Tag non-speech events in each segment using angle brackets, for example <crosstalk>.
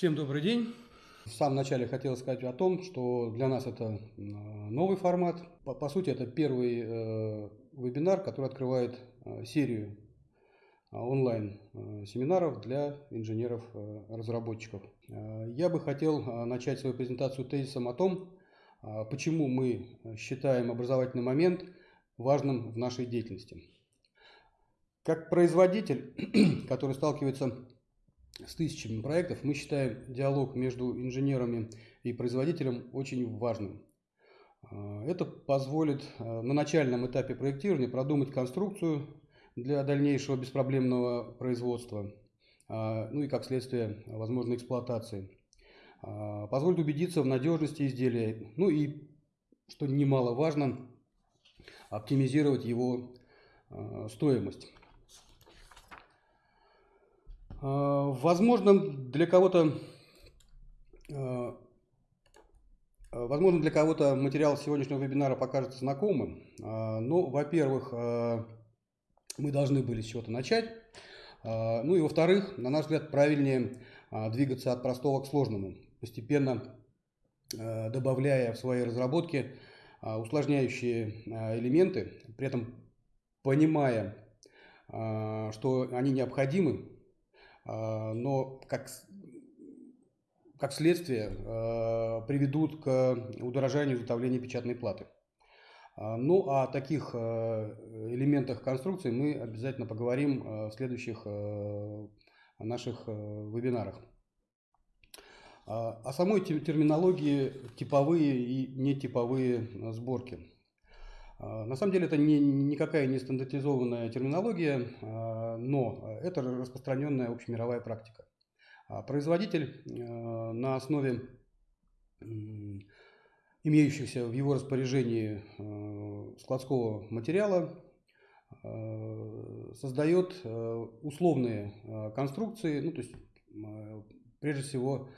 Всем добрый день. В самом начале хотел сказать о том, что для нас это новый формат. По, по сути, это первый э, вебинар, который открывает э, серию э, онлайн-семинаров э, для инженеров-разработчиков. Э, я бы хотел э, начать свою презентацию тезисом о том, почему мы считаем образовательный момент важным в нашей деятельности. Как производитель, <clears throat> который сталкивается с тысячами проектов, мы считаем диалог между инженерами и производителем очень важным. А, это позволит а, на начальном этапе проектирования продумать конструкцию для дальнейшего беспроблемного производства, а, ну и как следствие возможной эксплуатации. Позволит убедиться в надежности изделия, ну и, что немаловажно, оптимизировать его стоимость. А, возможно, для кого-то а, Возможно, для кого-то материал сегодняшнего вебинара покажется знакомым, а, но, во-первых, мы должны были с чего-то начать, ну и, во-вторых, на наш взгляд, правильнее двигаться от простого к сложному, постепенно добавляя в свои разработки усложняющие элементы, при этом понимая, что они необходимы но как, как следствие а, приведут к удорожанию изготовления печатной платы. А, ну, о таких элементах конструкции мы обязательно поговорим в следующих наших вебинарах. О самой терминологии типовые и нетиповые сборки. А, на самом деле это не, никакая не стандартизованная терминология, а, но это распространенная общемировая практика. А производитель на основе имеющихся в его распоряжении складского материала создает условные конструкции, ну, то есть прежде всего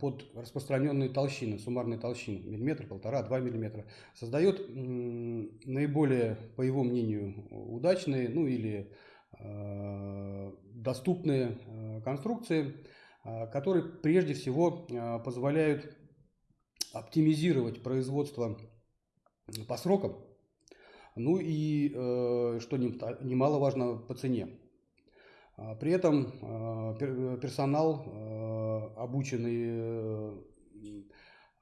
под распространенные толщины, суммарные толщины, миллиметр, полтора, два миллиметра, создает наиболее, по его мнению, удачные, ну или а, доступные а, конструкции, которые прежде всего позволяют оптимизировать производство по срокам, ну и, э, что немаловажно, по цене. При этом персонал обученный э,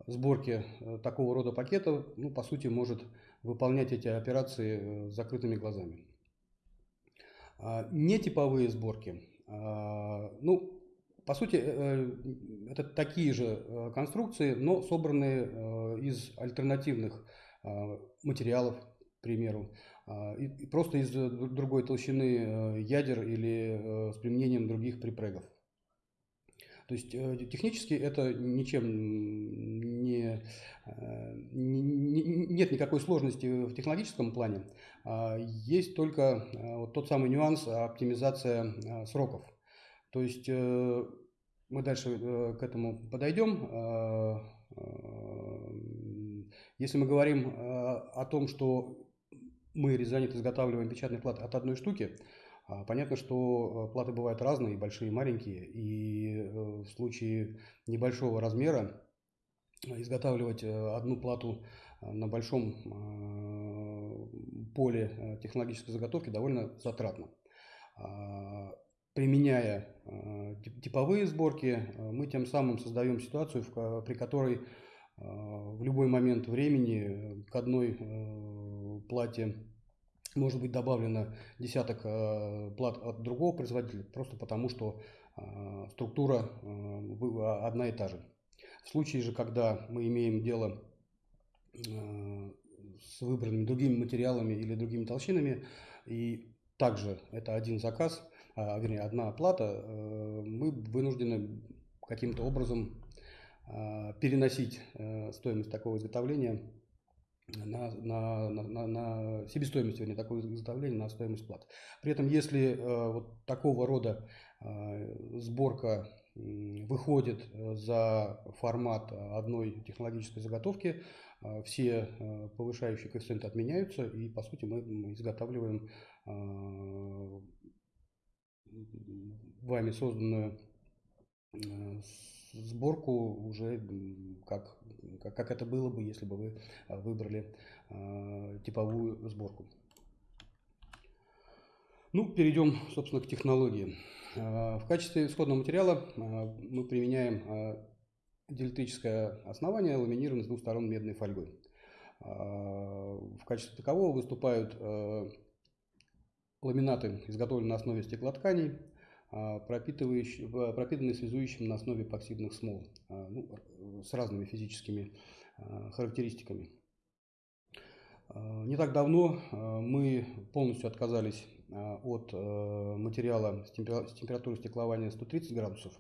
сборке э, такого рода пакетов, ну, по сути, может выполнять эти операции э, с закрытыми глазами. А, нетиповые сборки, а, ну, по сути, это такие же конструкции, но собранные из альтернативных материалов, к примеру, и просто из другой толщины ядер или с применением других припрегов. То есть э, технически это ничем не, э, не, нет никакой сложности в технологическом плане. А есть только э, вот тот самый нюанс оптимизация сроков. То есть мы дальше к этому подойдем. Если мы говорим о том, что мы резонит изготавливаем печатные платы от одной штуки, понятно, что э, платы бывают разные, большие и маленькие, и э, в случае небольшого размера изготавливать э, одну плату на большом поле технологической заготовки довольно затратно. А, применяя типовые сборки, мы тем самым создаем ситуацию, при которой в любой момент времени к одной плате может быть добавлено десяток э, плат от другого производителя, просто потому что э, структура э, одна и та же. В случае же, когда мы имеем дело с выбранными другими материалами или другими толщинами, и также это один заказ, а, вернее, одна оплата, мы вынуждены каким-то образом переносить стоимость такого изготовления на, на, на, на себестоимость, вернее, такого изготовления на стоимость платы. При этом, если э, вот такого рода э, сборка э, выходит за формат одной технологической заготовки, э, все э, повышающие коэффициенты отменяются, и, по сути, мы изготавливаем э, вами созданную э, сборку уже как, как, как это было бы, если бы вы выбрали типовую сборку. Ну, перейдем, собственно, к технологии. В качестве исходного материала мы применяем диэлектрическое основание, ламинированное с двух сторон медной фольгой. В качестве такового выступают ламинаты, изготовленные на основе стеклотканей, а, пропитанные связующим на основе эпоксидных смол а, ну, с разными физическими а, характеристиками. Не так давно мы полностью отказались от материала с температурой стеклования 130 градусов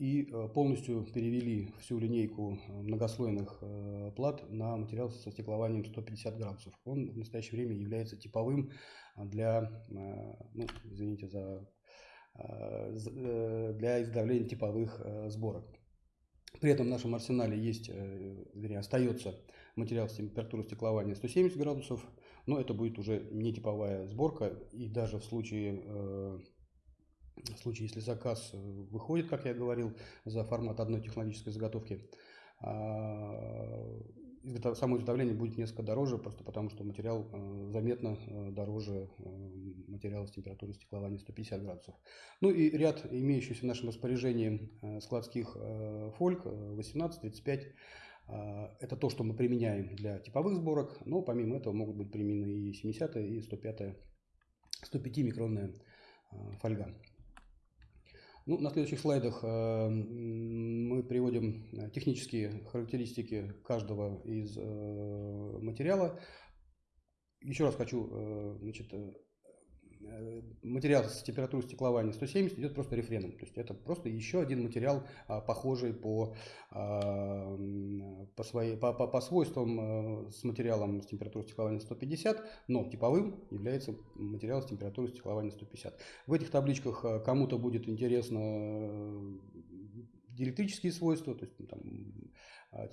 и полностью перевели всю линейку многослойных плат на материал со стеклованием 150 градусов. Он в настоящее время является типовым для, ну, извините за Э, э, для изготовления типовых э, сборок. При этом в нашем арсенале есть, вернее, остается материал с температурой стеклования 170 градусов, но это будет уже не типовая сборка, и даже в случае, в случае если заказ выходит, как я говорил, за формат одной технологической заготовки, а, само изготовление будет несколько дороже, просто потому что материал э, заметно э, дороже э, материала с температурой стеклования 150 градусов. Ну и ряд имеющихся в нашем распоряжении складских фольг 18-35 это то, что мы применяем для типовых сборок, но помимо этого могут быть применены и 70 и 105 105 микронная фольга. Ну, на следующих слайдах э, мы приводим э, технические характеристики каждого из э, материала. Еще раз хочу значит, материал с температурой стеклования 170 идет просто рефреном. То есть это просто еще один материал, а, похожий по, а, по, своей, по, по, по свойствам э, с материалом с температурой стеклования 150, но типовым является материал с температурой стеклования 150. В этих табличках э, кому-то будет интересно диэлектрические свойства, то есть там, а,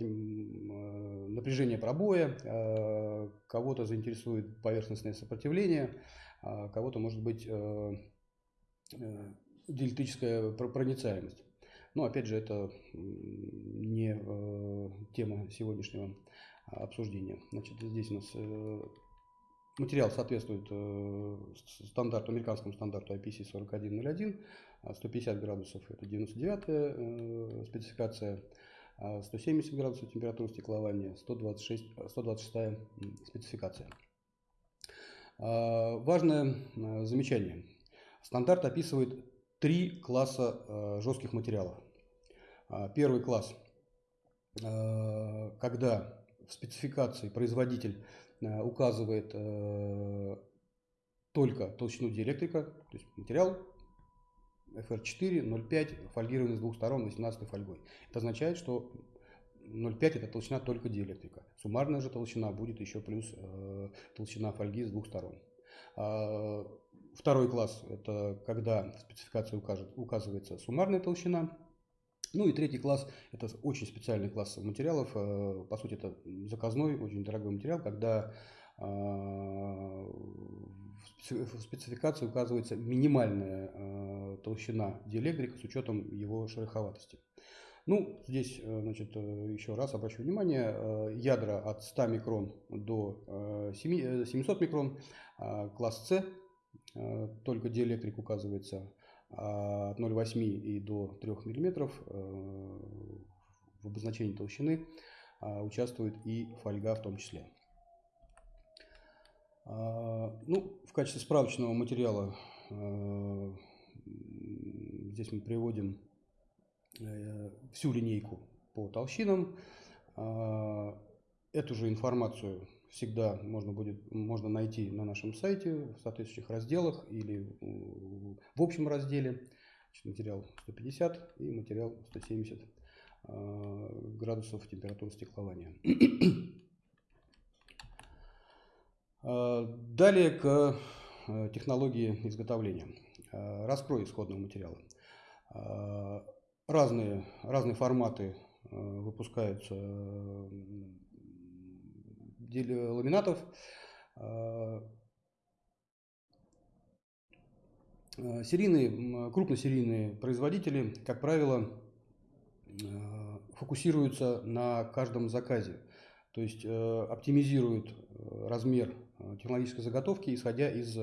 напряжение пробоя, кого-то заинтересует поверхностное сопротивление, кого-то может быть э, э, диэлектрическая проницаемость. Но опять же, это не э, тема сегодняшнего обсуждения. Значит, здесь у нас материал соответствует стандарту, американскому стандарту IPC 4101, 150 градусов это 99 спецификация, 170 градусов температура стеклования, 126, 126 спецификация. А, важное а, замечание. Стандарт описывает три класса а, жестких материалов. Первый класс, когда в спецификации производитель указывает только толщину диэлектрика, то есть материал FR4 0,5 фольгированный с двух сторон 18 фольгой. Это означает, что 0,5 это толщина только диэлектрика. Суммарная же толщина будет еще плюс э, толщина фольги с двух сторон. А, второй класс это когда в спецификации укажет, указывается суммарная толщина. Ну и третий класс это очень специальный класс материалов. Э, по сути это заказной, очень дорогой материал, когда э, в спецификации указывается минимальная э, толщина диэлектрика с учетом его шероховатости. Ну, здесь, э, значит, э, еще раз обращу внимание, э, ядра от 100 микрон до 700 микрон, а класс С, только диэлектрик указывается от 0,8 и до 3 мм. В обозначении толщины участвует и фольга в том числе. Ну, в качестве справочного материала здесь мы приводим всю линейку по толщинам. А, эту же информацию всегда можно будет можно найти на нашем сайте в соответствующих разделах или в общем разделе. Материал 150 и материал 170 а, градусов температуры стеклования. А, далее к э, технологии изготовления. Раскрой исходного материала разные, разные форматы э, выпускаются ламинатов. Э, серийные, крупносерийные производители, как правило, фокусируются на каждом заказе, то есть оптимизируют размер технологической заготовки, исходя из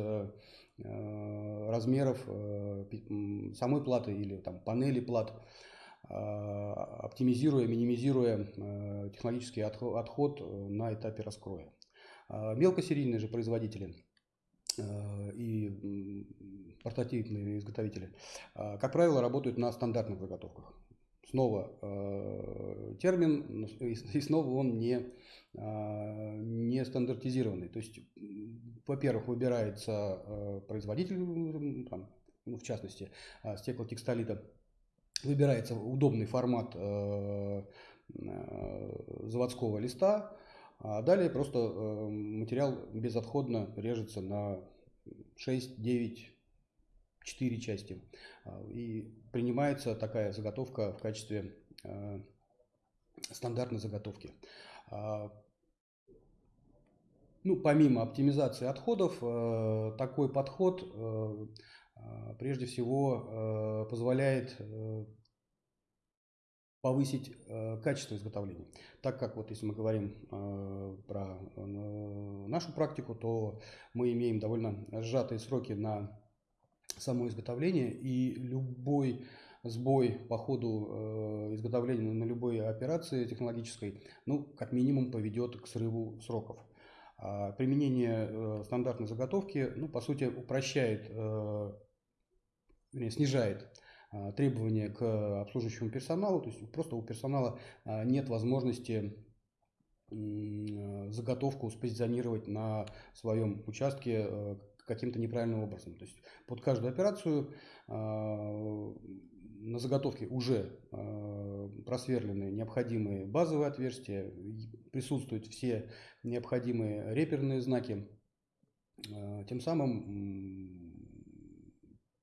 размеров самой платы или там, панели плат, оптимизируя, минимизируя технологический отход на этапе раскроя. Мелкосерийные же производители и портативные изготовители, как правило, работают на стандартных заготовках. Снова э, термин, и снова он не, э, не стандартизированный. То есть, во-первых, выбирается э, производитель, там, ну, в частности, э, стеклотекстолита, выбирается удобный формат э, э, заводского листа, а далее просто э, материал безотходно режется на 6, 9, 4 части. А, и принимается такая заготовка в качестве э, стандартной заготовки. А, ну, помимо оптимизации отходов, э, такой подход прежде всего позволяет повысить э, качество изготовления. Так как вот если мы говорим э, про э, нашу практику, то мы имеем довольно сжатые сроки на само изготовление, и любой сбой по ходу э, изготовления на любой операции технологической, ну, как минимум, поведет к срыву сроков. А применение э, стандартной заготовки, ну, по сути, упрощает, э, снижает а, требования к обслуживающему персоналу, то есть просто у персонала нет возможности заготовку спозиционировать на своем участке каким-то неправильным образом. То есть под каждую операцию а, на заготовке уже просверлены необходимые базовые отверстия, присутствуют все необходимые реперные знаки. Тем самым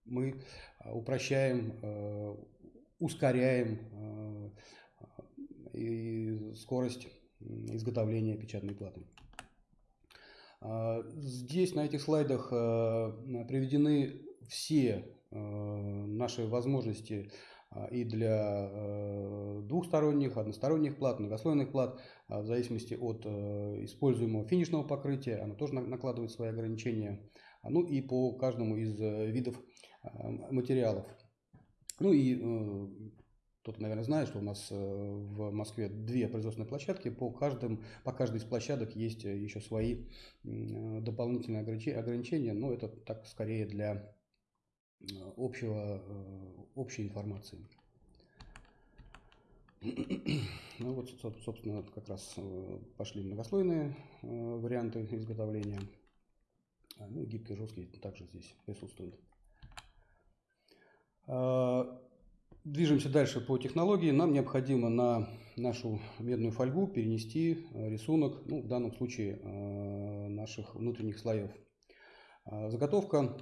мы упрощаем, ускоряем скорость изготовления печатной платы. Здесь на этих слайдах приведены все наши возможности и для двухсторонних, односторонних плат, многослойных плат, в зависимости от используемого финишного покрытия, оно тоже накладывает свои ограничения. Ну и по каждому из видов материалов. Ну и кто-то, наверное, знает, что у нас э, в Москве две производственные площадки. По, каждым, по каждой из площадок есть еще свои дополнительные ограничения, но это так скорее для общего, общей информации. <clears throat> Ну вот, собственно, как раз пошли многослойные варианты изготовления. А, ну, гибкий, жесткий также здесь присутствует. Движемся дальше по технологии. Нам необходимо на нашу медную фольгу перенести э, рисунок, ну, в данном случае э, наших внутренних слоев. А, заготовка.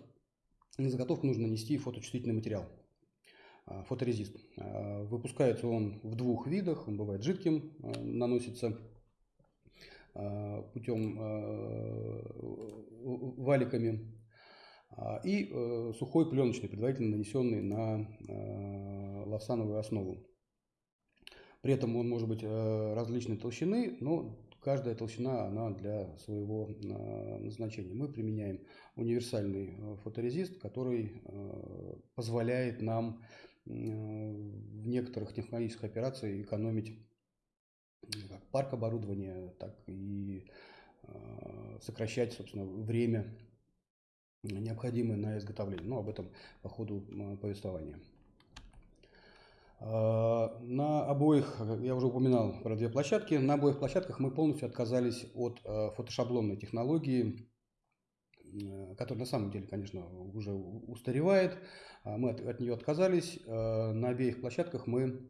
На заготовку нужно нанести фоточувствительный материал, фоторезист. Выпускается он в двух видах. Он бывает жидким, э, наносится путем валиками и э, сухой пленочный, предварительно нанесенный на э, лавсановую основу. При этом он может быть э, различной толщины, но каждая толщина она для своего назначения. Мы применяем универсальный фоторезист, который позволяет нам в некоторых технологических операциях экономить как парк оборудования, так и сокращать, собственно, время необходимые на изготовление. Но об этом по ходу повествования. На обоих, я уже упоминал про две площадки, на обоих площадках мы полностью отказались от э, фотошаблонной технологии, э, которая на самом деле, конечно, уже устаревает. А, мы от, от нее отказались. Э, на обеих площадках мы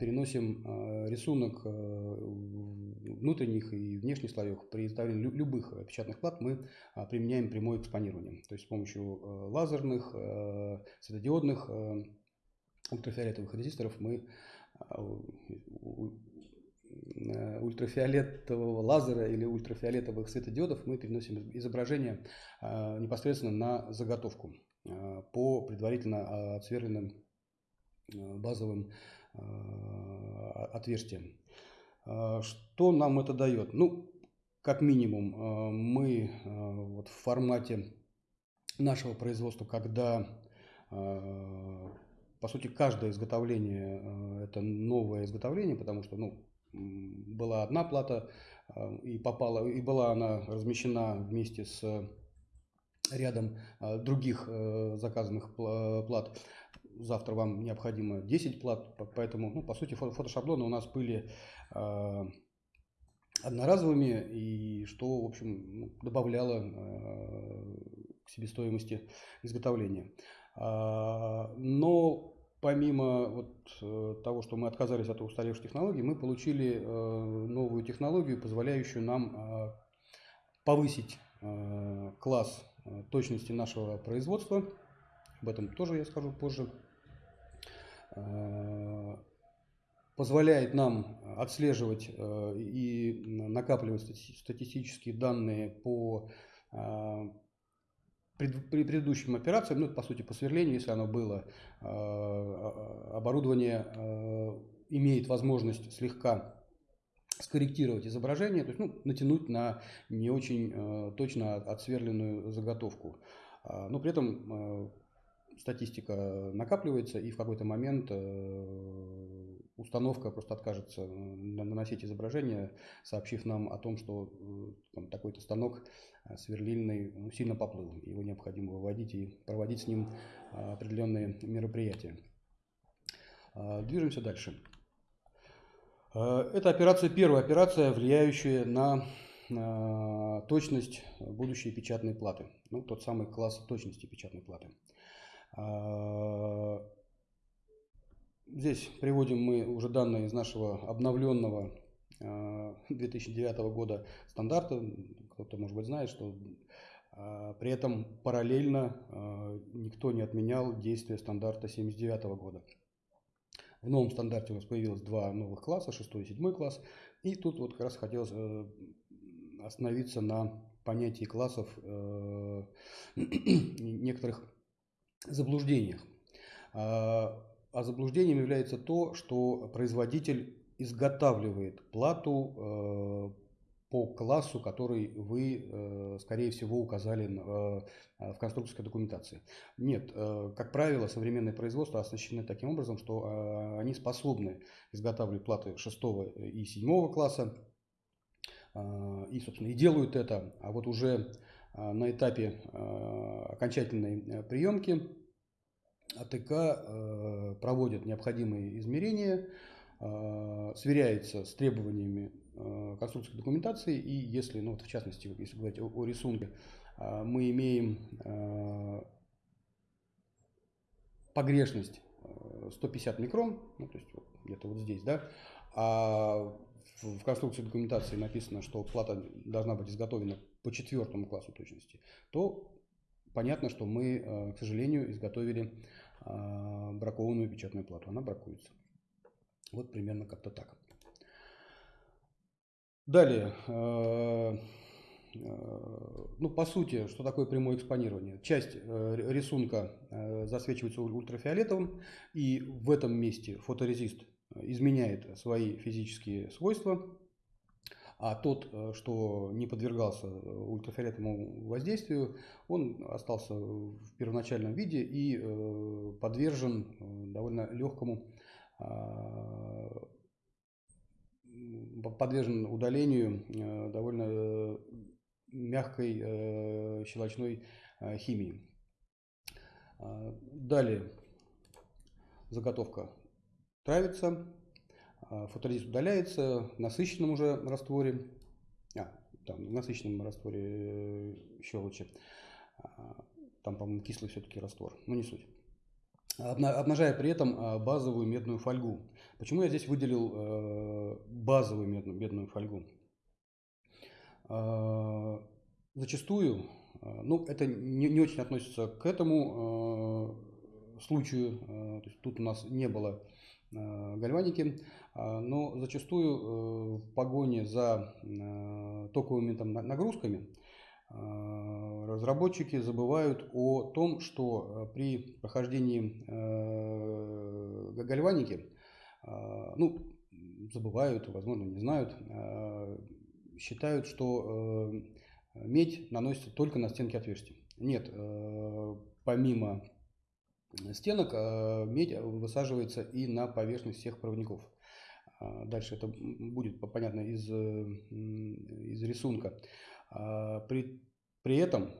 переносим рисунок внутренних и внешних слоев. При изготовлении любых печатных плат мы применяем прямое экспонирование. То есть с помощью лазерных, светодиодных, ультрафиолетовых резисторов мы ультрафиолетового лазера или ультрафиолетовых светодиодов мы переносим изображение непосредственно на заготовку по предварительно отсверленным базовым Э, отверстием. Что нам это дает? Ну, как минимум, мы вот в формате нашего производства, когда, по сути, каждое изготовление – это новое изготовление, потому что, ну, была одна плата, и попала, и была она размещена вместе с рядом других заказанных плат завтра вам необходимо 10 плат, поэтому, ну, по сути, фотошаблоны у нас были э, одноразовыми, и что, в общем, ну, добавляло э, к себестоимости изготовления. Э, но помимо вот, э, того, что мы отказались от устаревших технологий, мы получили э, новую технологию, позволяющую нам э, повысить э, класс точности нашего производства. Об этом тоже я скажу позже. Позволяет нам отслеживать и накапливать статистические данные по э, предыдущим операциям, ну, по сути, по сверлению, если оно было, оборудование имеет возможность слегка скорректировать изображение, то есть ну, натянуть на не очень точно отсверленную заготовку. Но при этом статистика накапливается, и в какой-то момент э, установка просто откажется наносить изображение, сообщив нам о том, что э, такой-то станок э, сверлильный ну, сильно поплыл, его необходимо выводить и проводить с ним определенные мероприятия. Движемся дальше. Это операция, первая операция, влияющая на точность будущей печатной платы. Ну, тот самый класс точности печатной платы. Здесь приводим мы уже данные из нашего обновленного 2009 а, года стандарта. Кто-то, может быть, знает, что а, при этом параллельно никто не отменял действие стандарта 79 года. В новом стандарте у нас появилось два новых класса, 6 и 7 класс. И тут вот как раз хотелось э, остановиться на понятии классов э, <clears throat> некоторых заблуждениях. А, заблуждением является то, что производитель изготавливает плату э, по классу, который вы, э, скорее всего, указали э, в конструкторской документации. Нет, как правило, современные производства оснащены таким образом, что они способны изготавливать платы 6 и 7 класса, и, собственно, и делают это, а вот уже на этапе окончательной приемки АТК э, проводит необходимые измерения, а, сверяется с требованиями э, конструкторской документации. И если, ну вот в частности, если говорить о, о рисунке, мы имеем погрешность 150 микрон, ну то есть вот, где-то вот здесь, да, а в конструкции документации написано, что плата должна быть изготовлена по четвертому классу точности, то понятно, что мы, э, к сожалению, изготовили э, бракованную печатную плату. Она бракуется. Вот примерно как-то так. Далее. Э, ну, по сути, что такое прямое экспонирование? Часть рисунка засвечивается ультрафиолетовым, и в этом месте фоторезист изменяет свои физические свойства, а тот, э, что не подвергался э, ультрафиолетовому воздействию, он остался в первоначальном виде и э, подвержен довольно легкому а, подвержен удалению довольно мягкой щелочной химии. А, далее заготовка травится, а, фоторезист удаляется в насыщенном уже растворе, а, там, в насыщенном растворе э, щелочи, а, там, по-моему, кислый все-таки раствор, но не суть. Обнажая при этом а, базовую медную фольгу. Почему я здесь выделил э, базовую медную, медную фольгу? Зачастую, ну, это не, не очень относится к этому случаю, то есть тут у нас не было гальваники, а, но зачастую э, в погоне за э, токовыми там, нагрузками разработчики забывают о том, что э, при прохождении гальваники, ну, забывают, возможно, не знают, считают, что медь наносится только на стенки отверстий. Нет, помимо стенок медь высаживается и на поверхность всех проводников. Дальше это будет понятно из, из рисунка. При, при этом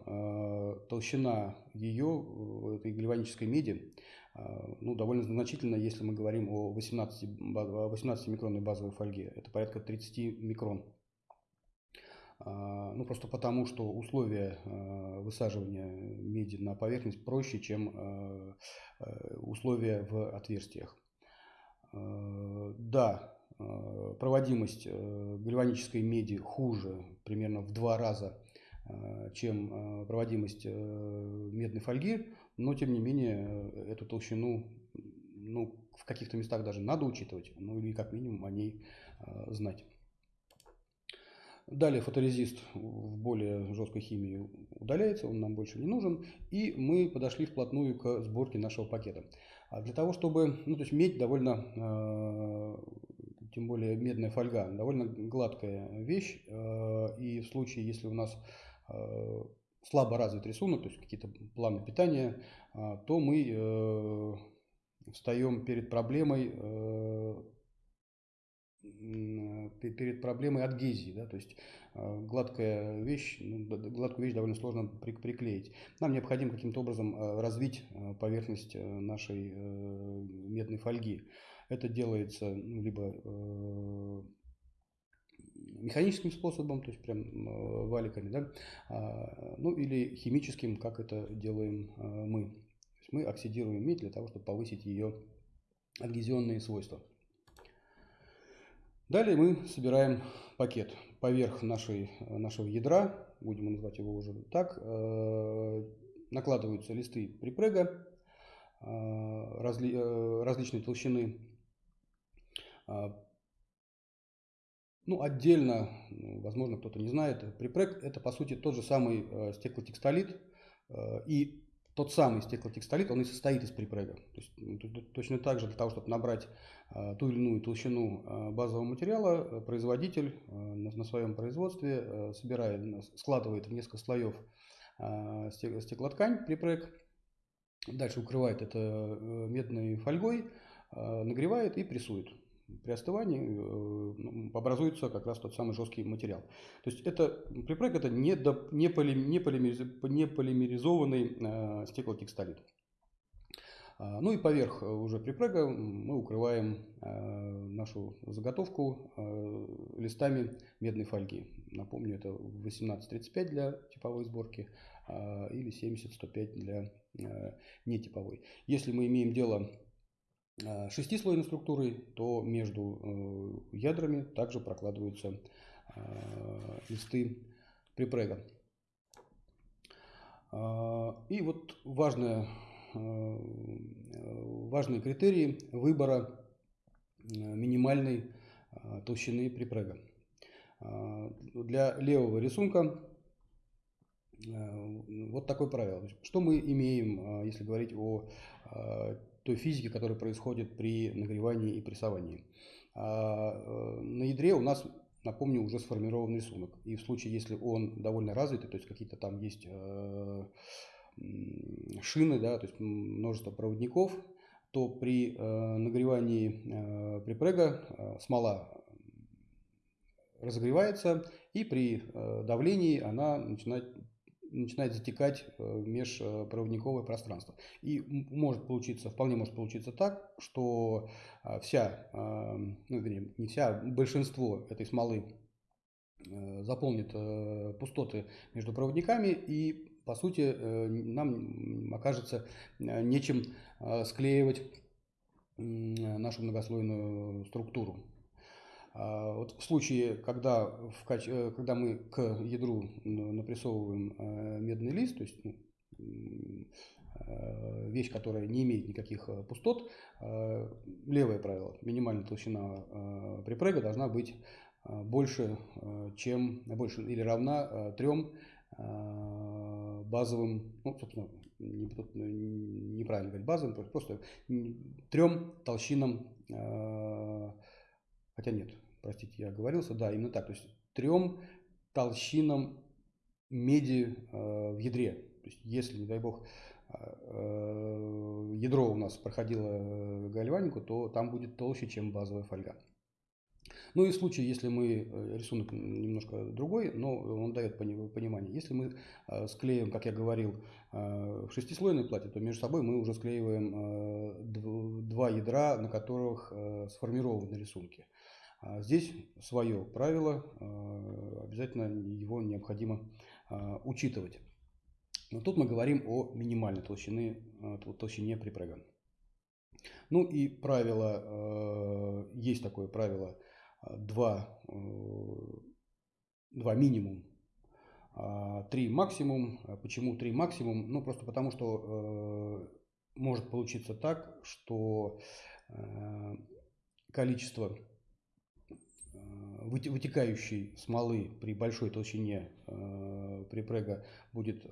толщина ее, этой гальванической меди, ну, довольно значительно, если мы говорим о 18, 18 микронной базовой фольге. Это порядка 30 микрон. Ну, просто потому, что условия высаживания меди на поверхность проще, чем условия в отверстиях. Да, проводимость гальванической меди хуже примерно в два раза, чем проводимость медной фольги, но тем не менее эту толщину ну, в каких-то местах даже надо учитывать, ну или как минимум о ней знать. Далее фоторезист в более жесткой химии удаляется, он нам больше не нужен. И мы подошли вплотную к сборке нашего пакета. А для того, чтобы, ну то есть медь довольно, э, тем более медная фольга, довольно гладкая вещь. Э, и в случае, если у нас э, слабо развит рисунок, то есть какие-то планы питания, то мы встаем перед проблемой перед проблемой адгезии, да, то есть э, гладкая вещь, ну, гладкую вещь довольно сложно приклеить. Нам необходимо каким-то образом э, развить э, поверхность нашей медной фольги. Это делается ну, либо механическим способом, то есть прям валиками, да, а, ну или химическим, как это делаем мы. мы оксидируем медь для того, чтобы повысить ее адгезионные свойства. Далее мы собираем пакет поверх нашей, нашего ядра, будем называть его уже так, э, накладываются листы припрега э, разли, э, различной толщины. Ну, отдельно, возможно, кто-то не знает, припрег это по сути тот же самый стеклотекстолит и тот самый стеклотекстолит, он и состоит из припрега. То есть, ну, точно так же для того, чтобы набрать а, ту или иную толщину а, базового материала, э, производитель на, своем производстве э, собирает, складывает в несколько слоев стеклоткань, припрег, дальше укрывает это э, медной фольгой, нагревает и прессует при остывании э, образуется как раз тот самый жесткий материал. То есть это припрек это не, до, не, поли, не, полимериз, не полимеризованный э, стеклотекстолит. А, ну и поверх уже припрега мы укрываем э, нашу заготовку э, листами медной фольги. Напомню, это 1835 для типовой сборки э, или 70-105 для э, нетиповой. Если мы имеем дело Э, шестислойной структурой, то между э, ядрами также прокладываются э, листы припрега. И вот важное, важные критерии выбора минимальной толщины припрега. Для левого рисунка вот такое правило. Что мы имеем, если говорить о той физики, которая происходит при нагревании и прессовании. А э, на ядре у нас, напомню, уже сформирован рисунок. И в случае, если он довольно развитый, то есть какие-то там есть э, шины, да, то есть множество проводников, то при э, нагревании припрега смола разогревается, и при давлении она начинает начинает затекать в межпроводниковое пространство. И может получиться, вполне может получиться так, что а, вся, а, ну, вернее, не вся, большинство этой смолы э, заполнит э, пустоты между проводниками и по сути э, нам окажется нечем склеивать нашу многослойную структуру. А, вот в случае, когда, в, э, когда мы к ядру напрессовываем э, медный лист, то есть ну, э, вещь, которая не имеет никаких пустот, левое правило, минимальная толщина припрега должна быть больше, чем, больше или равна трем базовым, ну, собственно, неправильно говорить базовым, просто трем толщинам хотя нет, простите, я оговорился, да, именно так, то есть трем толщинам меди в ядре. То есть если, не дай бог, ядро у нас проходило гальванику, то там будет толще, чем базовая фольга. Ну и в случае, если мы, э, рисунок немножко другой, но он дает понимание. Если мы э, склеим, как я говорил, э, шестислойное платье, то между собой мы уже склеиваем два ядра, на которых сформированы рисунки. А здесь свое правило, обязательно его необходимо учитывать. Но тут мы говорим о минимальной толщине, толщине припрега. Ну и правило, есть такое правило – два, э, два минимум, а три максимум. А почему три максимум? Ну, просто потому, что э, может получиться так, что э, количество вытекающей смолы при большой толщине припрега будет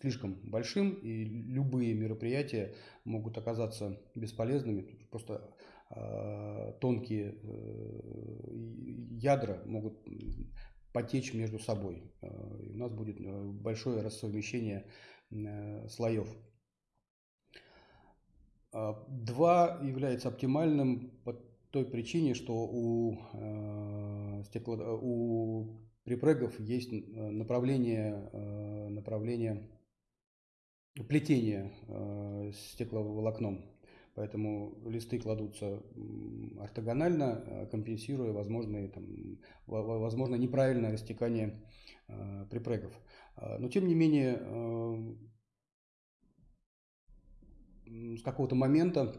слишком большим, и любые мероприятия могут оказаться бесполезными. Просто Э, тонкие э, ядра могут потечь между собой. Э, и у нас будет большое рассовмещение слоев. Два является оптимальным той причине, что у, стекло, у припрегов есть направление, направление плетения стекловолокном. Поэтому листы кладутся ортогонально, э, компенсируя возможные, там, возможно неправильное растекание э, припрегов. А, но тем не менее, э, с какого-то момента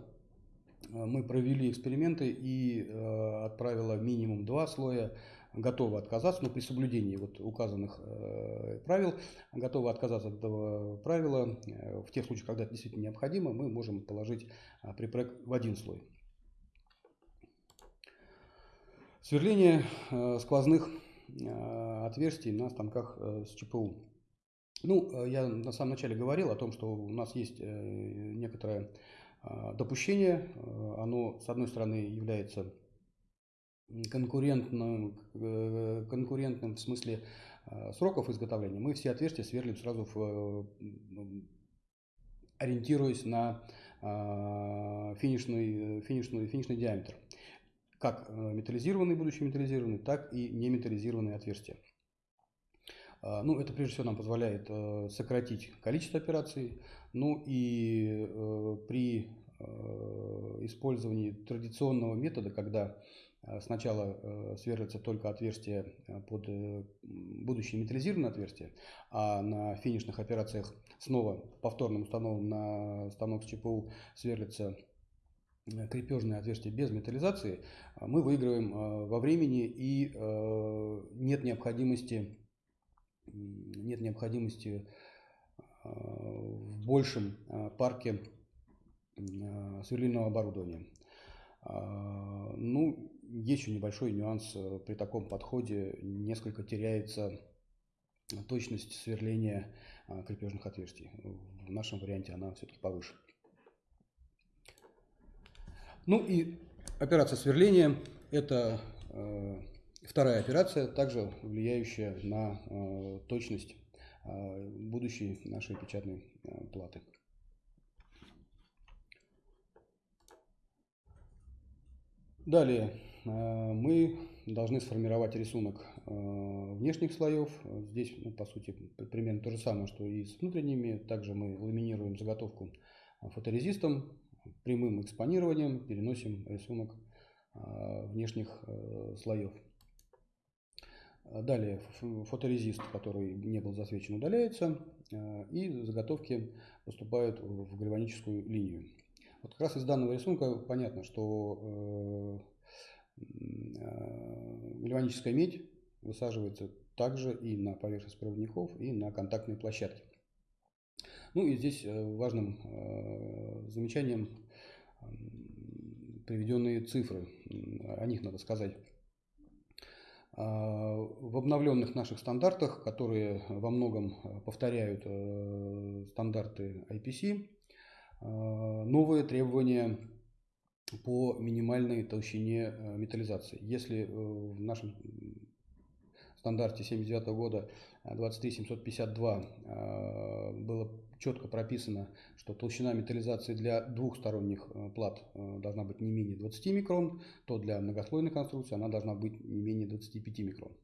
мы провели эксперименты и отправила минимум два слоя готовы отказаться, но при соблюдении вот указанных э, правил, готовы отказаться от этого правила. Э, в тех случаях, когда это действительно необходимо, мы можем положить э, припрек в один слой. Сверление сквозных отверстий на станках с ЧПУ. Ну, я на самом начале говорил о том, что у нас есть некоторое допущение. Оно, с одной стороны, является конкурентным, э, конкурентным в смысле э, сроков изготовления, мы все отверстия сверлим сразу в, ориентируясь на э, финишный, финишный, финишный диаметр. Как металлизированные, будущие металлизированные, так и не металлизированные отверстия. Ну, это прежде всего нам позволяет сократить количество операций. Ну и при использовании традиционного метода, когда Э, сначала э, сверлится только отверстие э, под будущее металлизированное отверстие, а на финишных операциях снова повторным установом на станок с ЧПУ сверлится крепежное отверстие без металлизации, мы выигрываем во времени и нет необходимости, нет необходимости в большем парке сверлильного оборудования. Ну, есть еще небольшой нюанс. Э, при таком подходе несколько теряется точность сверления э, крепежных отверстий. В нашем варианте она все-таки повыше. Ну и операция сверления – это э, вторая операция, также влияющая на э, точность э, будущей нашей печатной э, платы. Далее мы должны сформировать рисунок внешних слоев. Здесь, ну, по сути, примерно то же самое, что и с внутренними. Также мы ламинируем заготовку фоторезистом, прямым экспонированием переносим рисунок внешних слоев. Далее фоторезист, который не был засвечен, удаляется, и заготовки поступают в гальваническую линию. Вот как раз из данного рисунка понятно, что Э, гальваническая медь высаживается также и на поверхность проводников, и на контактные площадки. Ну и здесь э, важным э, замечанием приведенные цифры, о них надо сказать. В обновленных наших стандартах, которые во многом повторяют стандарты IPC, новые требования по минимальной толщине металлизации. Если в нашем стандарте 79 года 23752 было четко прописано, что толщина металлизации для двухсторонних плат должна быть не менее 20 микрон, то для многослойной конструкции она должна быть не менее 25 микрон.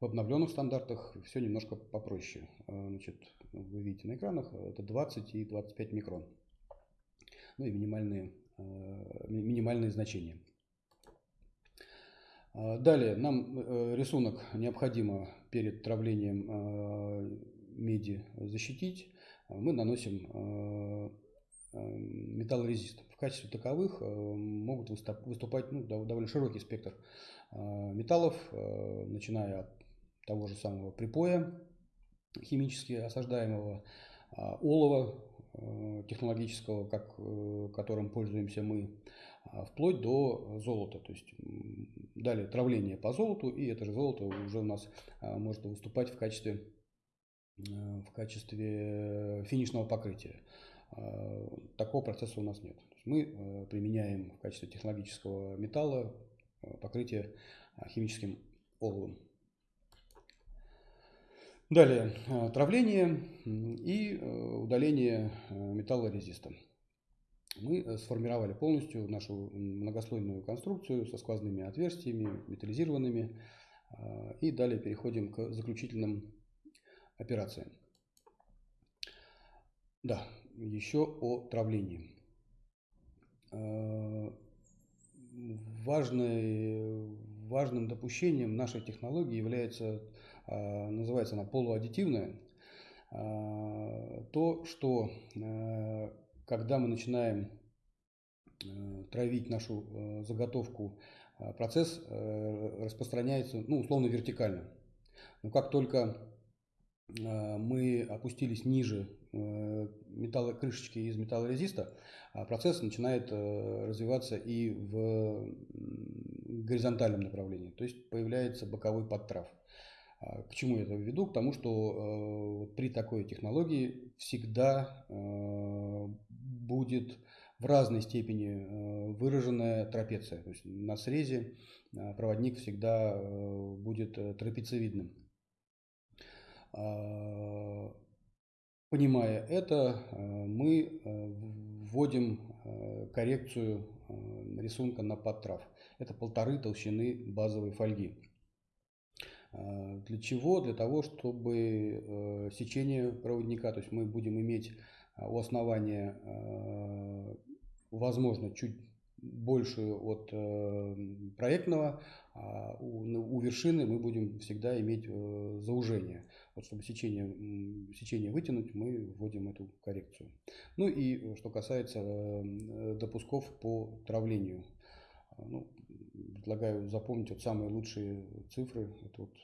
В обновленных стандартах все немножко попроще. Значит, вы видите на экранах, это 20 и 25 микрон. Ну и минимальные, э, минимальные значения. Далее нам э, рисунок необходимо перед травлением э, меди защитить. Мы наносим металлорезист. В качестве таковых могут выступать ну, довольно широкий спектр металлов, начиная от того же самого припоя, химически осаждаемого, олова э, технологического, как, э, которым пользуемся мы, вплоть до золота. То есть далее травление по золоту, и это же золото уже у нас может выступать в качестве, э, в качестве финишного покрытия. Такого процесса у нас нет. Мы применяем в качестве технологического металла покрытие химическим оловом. Далее, э, травление и э, удаление э, металлорезиста. Мы сформировали полностью нашу многослойную конструкцию со сквозными отверстиями, металлизированными. И далее переходим к заключительным операциям. Да, еще о травлении. Важной, важным допущением нашей технологии является а, называется она полуаддитивная, а, то, что когда мы начинаем травить нашу заготовку, процесс распространяется, ну, условно, вертикально. Но как только мы опустились ниже металла, крышечки из металлорезиста, процесс начинает развиваться и в горизонтальном направлении, то есть появляется боковой подтрав. А, к чему я это веду? К тому, что э, при такой технологии всегда э, будет в разной степени э, выраженная трапеция. То есть на срезе проводник всегда будет трапециевидным. А, понимая это, мы вводим коррекцию рисунка на подтрав. Это полторы толщины базовой фольги. А, для чего? Для того, чтобы э, сечение проводника, то есть мы будем иметь у основания, возможно, чуть больше от э, проектного, а у, вершины мы будем всегда иметь э, заужение. Вот чтобы сечение, сечение вытянуть, мы вводим эту коррекцию. Ну и что касается допусков по травлению. Ну, предлагаю запомнить вот самые лучшие цифры. Это вот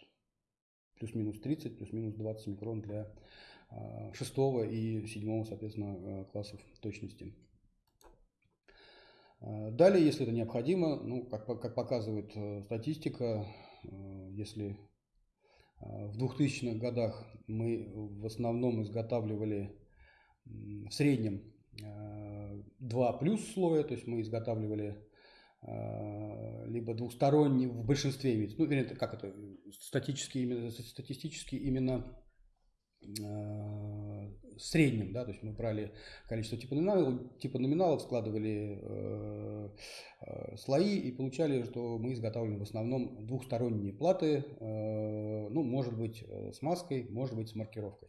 плюс-минус 30, плюс-минус 20 микрон для а, шестого и седьмого, соответственно, а, классов точности. А, далее, если это необходимо, ну, как, как показывает э, статистика, э, если в 2000-х годах мы в основном изготавливали в среднем два плюс слоя, то есть мы изготавливали а, либо двухсторонний в большинстве имеется, ну, вернее, как это, статически именно, статистически именно э, среднем, да, то есть мы брали количество типа номиналов, типа номиналов складывали э, э, слои и получали, что мы изготавливаем в основном двухсторонние платы, э, ну, может быть, с маской, может быть, с маркировкой.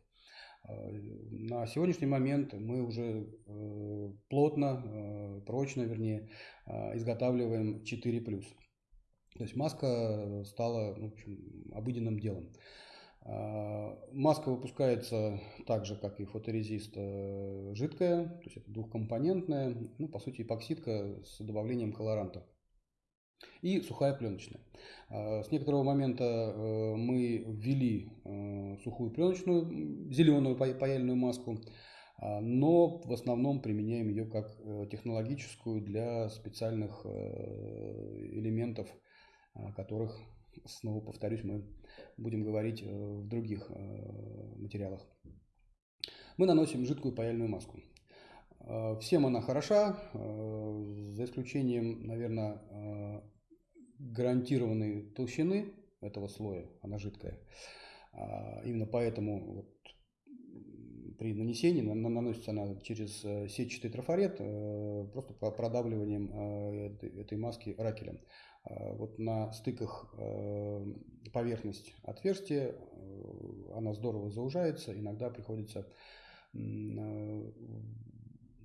На сегодняшний момент мы уже э, плотно, э, прочно, вернее, э, изготавливаем 4+. То есть маска стала в общем, обыденным делом. Маска выпускается так же, как и фоторезист, жидкая, то есть это двухкомпонентная, ну, по сути, эпоксидка с добавлением колоранта и сухая пленочная. А, с некоторого момента э, мы ввели э, сухую пленочную, зеленую паяльную маску, а, но в основном применяем ее как э, технологическую для специальных элементов, которых, снова повторюсь, мы будем говорить в других материалах. Мы наносим жидкую паяльную маску. Всем она хороша, за исключением, наверное, гарантированной толщины этого слоя, она жидкая. Именно поэтому при нанесении наносится она через сетчатый трафарет, просто продавливанием этой маски ракелем. Э, вот на стыках э, поверхность отверстия, э, она здорово заужается, иногда приходится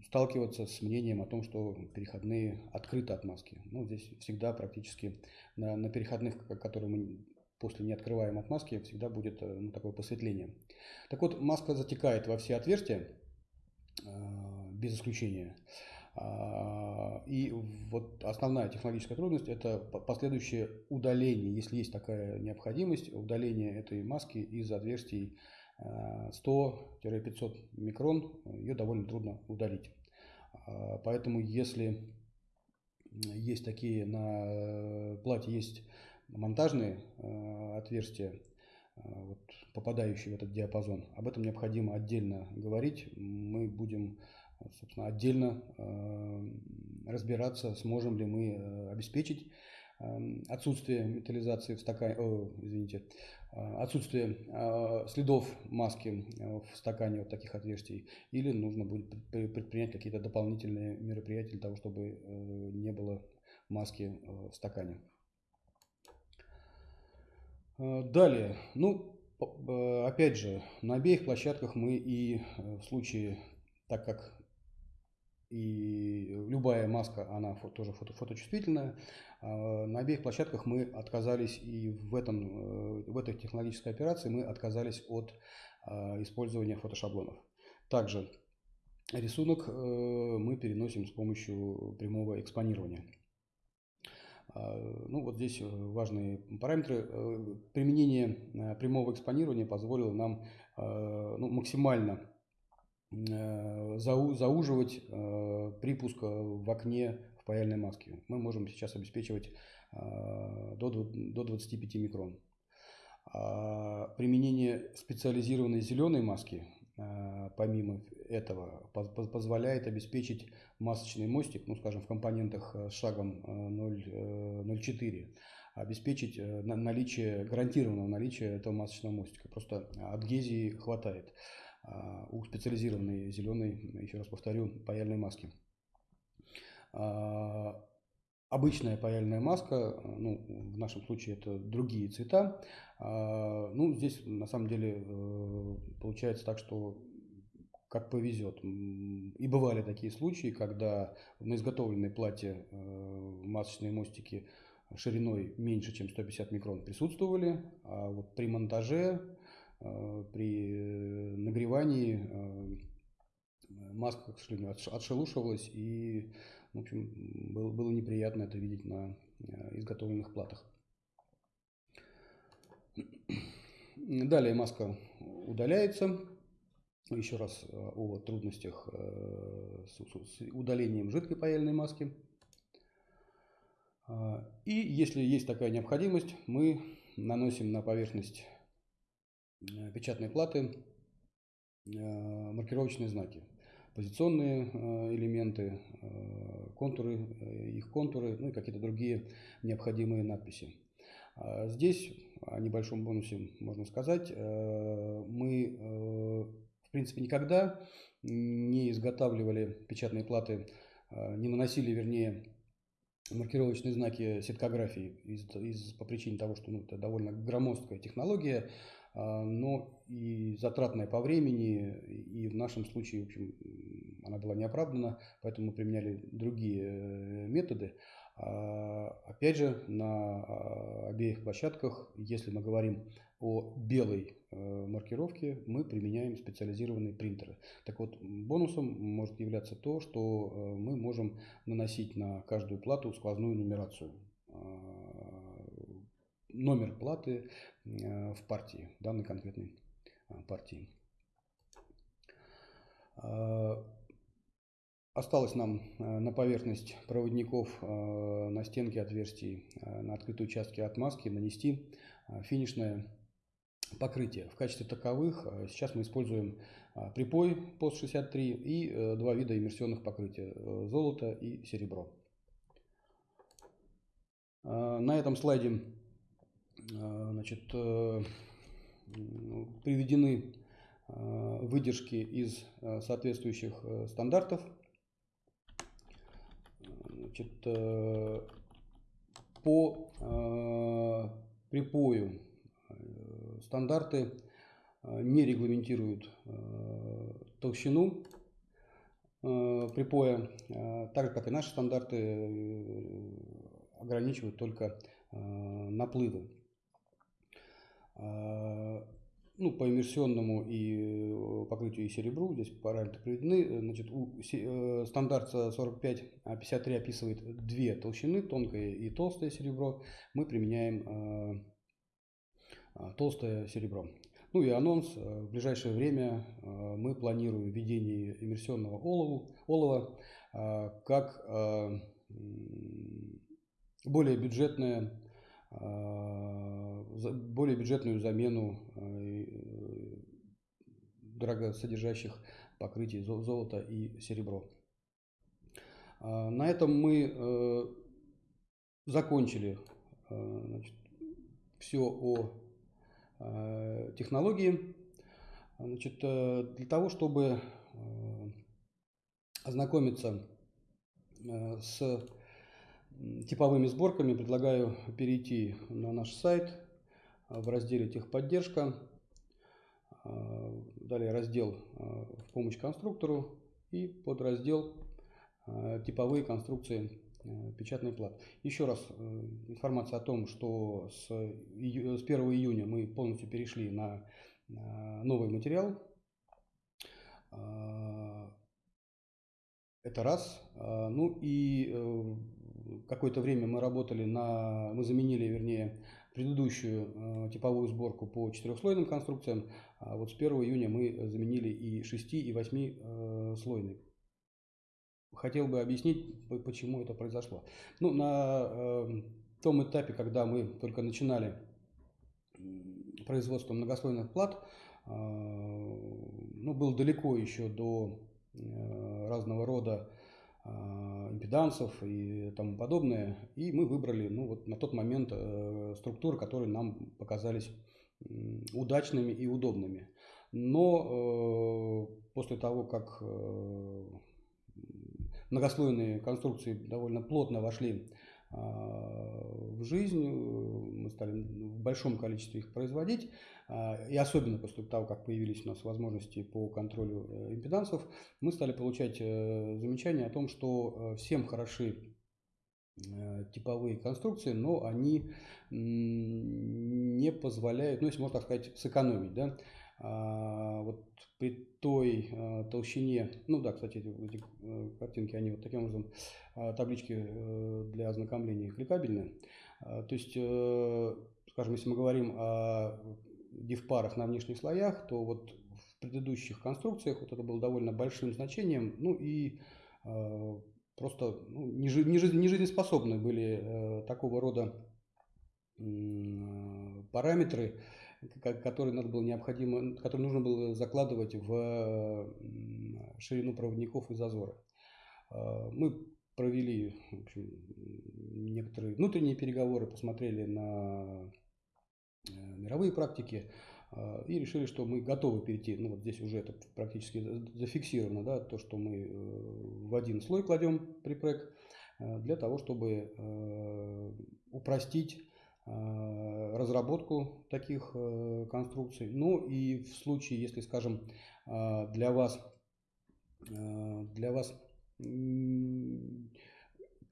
сталкиваться с мнением о том, что переходные открыты от маски. Ну, здесь всегда практически на, на переходных, которые мы после не открываем от маски, всегда будет ну, такое посветление. Так вот, маска затекает во все отверстия, без исключения. А, и вот основная технологическая трудность – это последующее удаление, если есть такая необходимость, удаление этой маски из отверстий 100-500 а, микрон, ее довольно трудно удалить. А, поэтому если есть такие на плате, есть монтажные отверстия, вот, попадающие в этот диапазон, об этом необходимо отдельно говорить. Мы будем собственно, отдельно э, разбираться, сможем ли мы э, обеспечить э, отсутствие металлизации в стакане, о, извините, отсутствие следов маски в стакане вот таких отверстий, или нужно будет предпринять какие-то дополнительные мероприятия для того, чтобы не было маски в стакане. Далее, ну, опять же, на обеих площадках мы и в случае, так как и любая маска, она тоже фото, фоточувствительная. На обеих площадках мы отказались и в, этом, э, в этой технологической операции мы отказались от использования фотошаблонов. Также рисунок э, мы переносим с помощью прямого экспонирования. А, ну вот здесь важные параметры. Э, применение прямого экспонирования позволило нам ну, максимально Э, зауживать э, припуск в окне в паяльной маске. Мы можем сейчас обеспечивать э, до 25 микрон. А применение специализированной зеленой маски, помимо этого, позволяет обеспечить масочный мостик, ну, скажем, в компонентах с шагом 0,4, обеспечить наличие, гарантированного наличия этого масочного мостика. Просто адгезии хватает. А, у специализированной зеленой, еще раз повторю, паяльной маски. Обычная паяльная маска, ну, в нашем случае это другие цвета. А, ну, здесь на самом деле э, получается так, что как повезет. И бывали такие случаи, когда на изготовленной плате э, масочные мостики шириной меньше, чем 150 микрон присутствовали, а вот при монтаже Э, при э, нагревании э, маска, к сожалению, отшелушивалась и, в общем, было, было неприятно это видеть на изготовленных платах. <clears throat> Далее маска удаляется. Еще раз о трудностях с удалением жидкой паяльной маски. И если есть такая необходимость, мы наносим на поверхность Э, печатные платы, э, маркировочные знаки, позиционные э, элементы, контуры, их контуры, ну и какие-то другие необходимые надписи. А здесь о небольшом бонусе можно сказать. Мы, в принципе, никогда не изготавливали печатные платы, не наносили, вернее, маркировочные знаки сеткографии из, из, по причине того, что ну, это довольно громоздкая технология, но и затратная по времени, и в нашем случае, в общем, она была неоправдана, поэтому мы применяли другие э, методы. А, опять же, на а, обеих площадках, если мы говорим о белой э, маркировке, мы применяем специализированные принтеры. Так вот, бонусом может являться то, что э, мы можем наносить на каждую плату сквозную нумерацию номер платы э, в партии, данной конкретной э, партии. Э, осталось нам на поверхность проводников на стенке отверстий на открытые участки отмазки нанести финишное покрытия. В качестве таковых сейчас мы используем припой POS-63 и два вида иммерсионных покрытия – золото и серебро. На этом слайде значит, приведены выдержки из соответствующих стандартов. Значит, э, по э, припою э, стандарты не регламентируют толщину припоя, так как и наши стандарты ограничивают только наплывы ну, по иммерсионному и э, покрытию и серебру, здесь параметры приведены, значит, у, э, стандарт 4553 описывает две толщины, тонкое и толстое серебро, мы применяем э, э, толстое серебро. Ну и анонс, э, в ближайшее время э, мы планируем введение иммерсионного олова, олова э, как э, более бюджетное более бюджетную замену э, дорогосодержащих покрытий золота и серебро. На этом мы э, закончили э, значит, все о технологии. Значит, для того, чтобы ознакомиться с типовыми сборками предлагаю перейти на наш сайт а, в разделе техподдержка. А, далее раздел а, в помощь конструктору и подраздел типовые конструкции печатной платы. Еще раз информация о том, что с 1 июня мы полностью перешли на новый материал. Это раз. Ну и э, какое-то время мы работали на, мы заменили, вернее, предыдущую э, типовую сборку по четырехслойным конструкциям, а вот с 1 июня мы заменили и 6, и 8 э, слойный. Хотел бы объяснить, почему это произошло. Ну, на э, том этапе, когда мы только начинали производство многослойных плат, ну, был далеко еще до разного рода импедансов и тому подобное. И мы выбрали ну, вот на тот момент э, структуры, которые нам показались удачными и удобными. Но э, после того, как э, многослойные конструкции довольно плотно вошли а, в жизнь, мы стали в большом количестве их производить, а, и особенно после того, как появились у нас возможности по контролю э, импедансов, мы стали получать э, замечания о том, что э, всем хороши типовые конструкции, но они не позволяют, ну, если можно так сказать, сэкономить. Да? А, вот при той толщине, ну да, кстати, эти, картинки, они вот таким образом, таблички для ознакомления кликабельные. То есть, скажем, если мы говорим о дифпарах на внешних слоях, то вот в предыдущих конструкциях вот это было довольно большим значением, ну и э, просто ну, не, не, были э, такого рода э, параметры, которые надо было необходимо, которые нужно было закладывать в ширину проводников и зазоры. Э, мы провели в общем, некоторые внутренние переговоры, посмотрели на Э, мировые практики э, и решили, что мы готовы перейти, ну вот здесь уже это практически зафиксировано, да, то, что мы в один слой кладем припрек для того, чтобы упростить разработку таких конструкций. Ну и в случае, если, скажем, для вас, для вас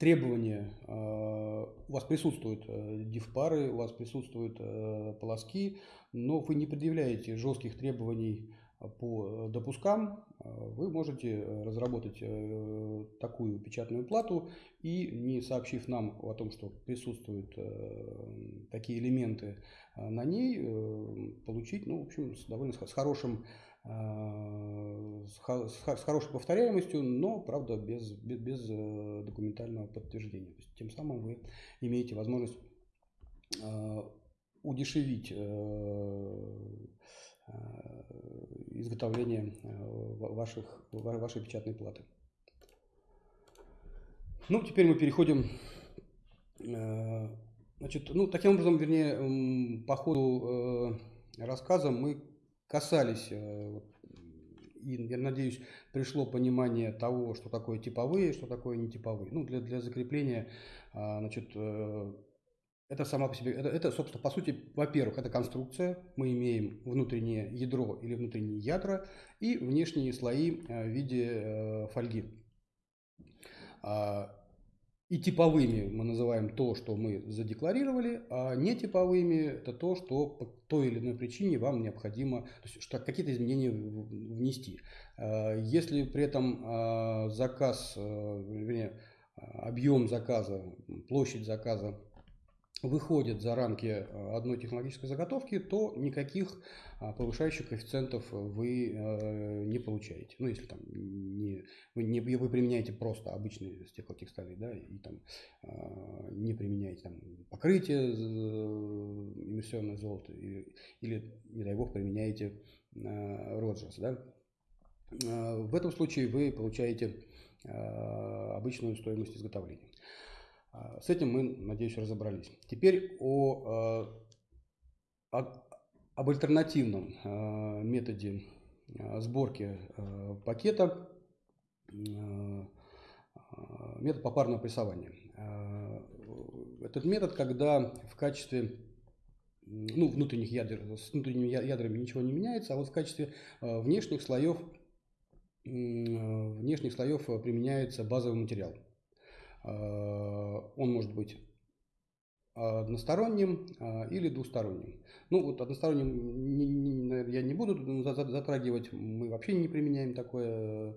требования, э, у вас присутствуют э, div-пары, у вас присутствуют э, полоски, но вы не предъявляете жестких требований по допускам, вы можете разработать такую печатную плату и, не сообщив нам о том, что присутствуют такие элементы на ней, получить, ну, в общем, с довольно с хорошим Э, с хорошей повторяемостью, но, правда, без, без, без э, документального подтверждения. Тем самым вы имеете возможность э, удешевить изготовление ваших, вашей печатной платы. Ну, теперь мы переходим, значит, ну, таким образом, вернее, по ходу рассказа мы касались и, я надеюсь, пришло понимание того, что такое типовые, что такое нетиповые. Ну, для, для закрепления, значит, э, это сама по себе, это, это, собственно, по сути, во-первых, это конструкция. Мы имеем внутреннее ядро или внутренние ядра и внешние слои э, в виде э, фольги. А, и типовыми мы называем то, что мы задекларировали, а нетиповыми это то, что по той или иной причине вам необходимо, что какие-то изменения внести. А, если при этом а, заказ, э, вернее, объем заказа, площадь заказа выходит за рамки э, одной технологической заготовки, то никаких а, повышающих коэффициентов вы э, не получаете. Ну, если там не, вы, не, вы применяете просто обычные стеклотекстали, да, и там а, не применяете там покрытие э, эмиссионное золото, или, или, не дай бог, применяете Роджерс, да. В этом случае вы получаете обычную стоимость изготовления. А, с этим мы, надеюсь, разобрались. Теперь о, а, о, об альтернативном а, методе сборки пакета, метод попарного прессования. Этот метод, когда в качестве ну, внутренних ядер, с внутренними ядрами ничего не меняется, а вот в качестве внешних слоев, внешних слоев применяется базовый материал. Э, он может быть односторонним а, или двусторонним. Ну вот односторонним я не буду затрагивать, мы вообще не применяем такой,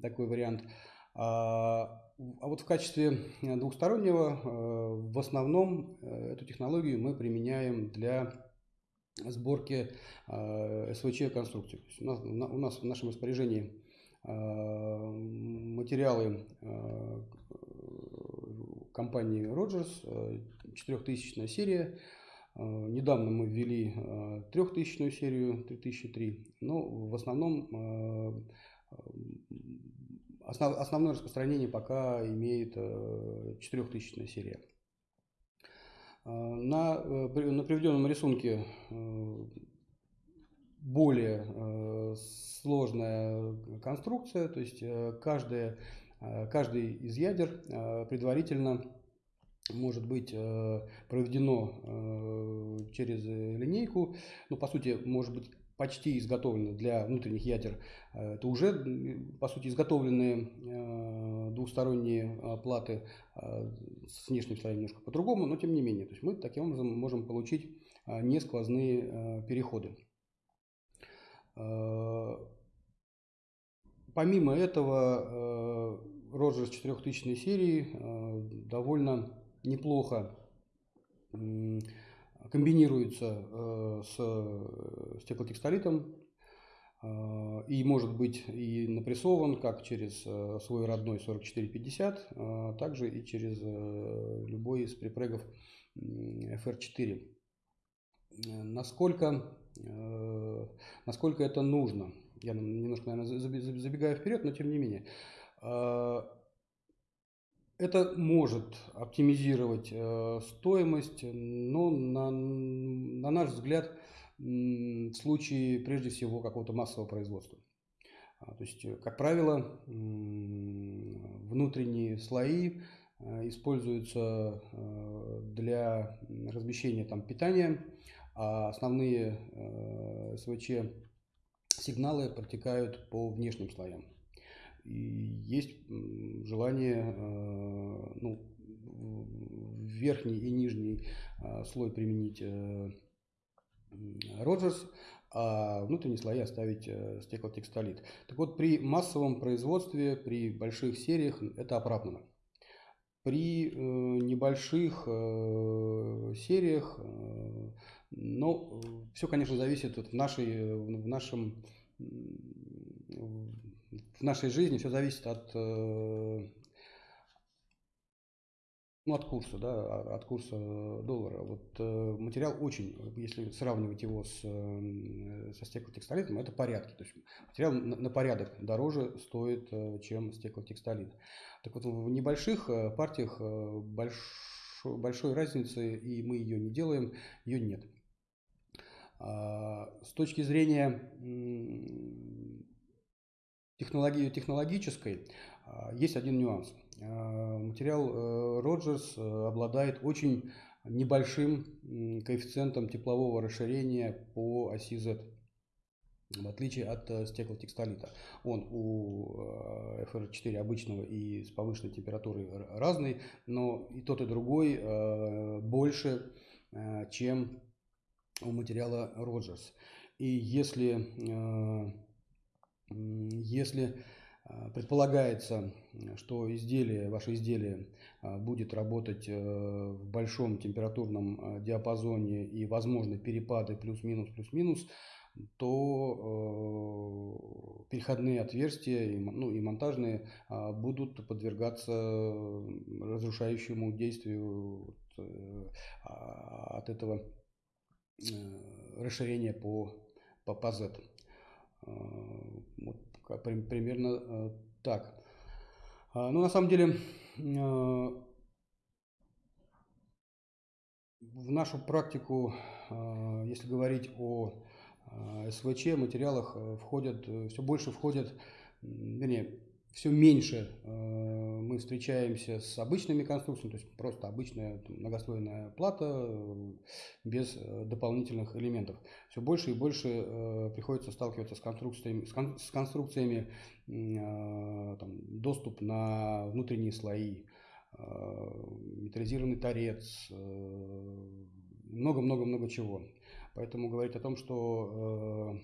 такой вариант. А, а вот в качестве двухстороннего э, в основном э, эту технологию мы применяем для сборки СВЧ конструкций. У нас, у нас в нашем распоряжении материалы компании Rogers, 4000 серия. Э, недавно мы ввели 3000 э, серию, 3003, но в основном э, основ, основное распространение пока имеет 4000 серия. На, на приведенном рисунке более сложная конструкция, то есть каждая Э, каждый из ядер э, предварительно может быть э, проведено через линейку, ну, по сути, может быть почти изготовлено для внутренних ядер. Это уже, по сути, изготовленные двухсторонние платы с внешним слоем немножко по-другому, но тем не менее. То есть мы таким образом можем получить несквозные переходы. Помимо этого, Роджерс 4000 серии э, довольно неплохо комбинируется э, с стеклотекстолитом э, и может быть и напрессован как через свой родной 4450, также и через любой из припрегов FR4. Насколько, насколько это нужно? Я немножко, наверное, забегаю вперед, но тем не менее. Э, это может оптимизировать э, стоимость, но на, на наш взгляд в случае прежде всего какого-то массового производства. А, то есть, как правило, внутренние слои э, используются для размещения там, питания, а основные СВЧ сигналы протекают по внешним слоям. И есть желание э, ну, верхний и нижний э, слой применить Роджерс, а внутренние слои оставить э, стеклотекстолит. Так вот, при массовом производстве, при больших сериях это оправдано. При небольших сериях, но все, конечно, зависит от нашей, в нашем в нашей жизни все зависит от, э, ну, от курса, да, а, от курса доллара. Вот э, материал очень, если сравнивать его с, э, со стеклотекстолитом, это порядки. То есть материал на, на порядок дороже стоит, э, чем стеклотекстолит. Так вот, в небольших э, партиях э, больш, большой разницы, и мы ее не делаем, ее нет. А, с точки зрения технологии, технологической а, есть один нюанс. А, материал Роджерс э, э, обладает очень небольшим коэффициентом теплового расширения по оси Z, в отличие от э, стеклотекстолита. Он у FR4 обычного и с повышенной температурой разный, но и тот, и другой больше, чем материала Роджерс. И если, э, если э, предполагается, что изделие, ваше изделие э, будет работать в большом температурном диапазоне и возможны перепады плюс-минус, плюс-минус, то переходные отверстия ну, и монтажные будут подвергаться разрушающему действию от этого расширение по, по. Э, вот, примерно э, так. А, ну, на самом деле, в нашу практику, если говорить о СВЧ, материалах входят, все больше входят, вернее, все меньше э, мы встречаемся с обычными конструкциями, то есть просто обычная многослойная плата э, без э, дополнительных элементов. Все больше и больше приходится сталкиваться с конструкциями, с конструкциями там, доступ на внутренние слои, металлизированный торец, много-много-много чего. Поэтому говорить о том, что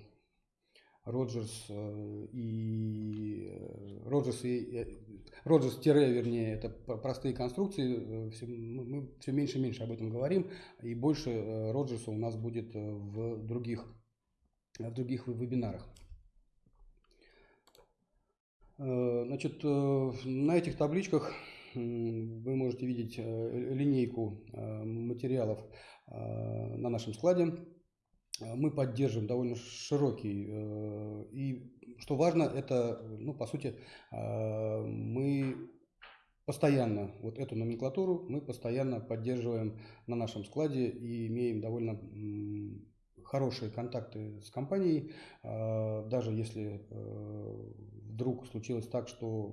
Роджерс э, и э, Роджерс и Роджерс тире, вернее, это простые конструкции. Э, все, мы все меньше и меньше об этом говорим, и больше Роджерса у нас будет в других, в других вебинарах. Значит, на этих табличках вы можете видеть линейку материалов на нашем складе. Э, мы поддерживаем довольно широкий. Э, и что важно, это, ну, по сути, э, мы постоянно вот эту номенклатуру мы постоянно поддерживаем на нашем складе и имеем довольно хорошие контакты с компанией. Даже если вдруг случилось так, что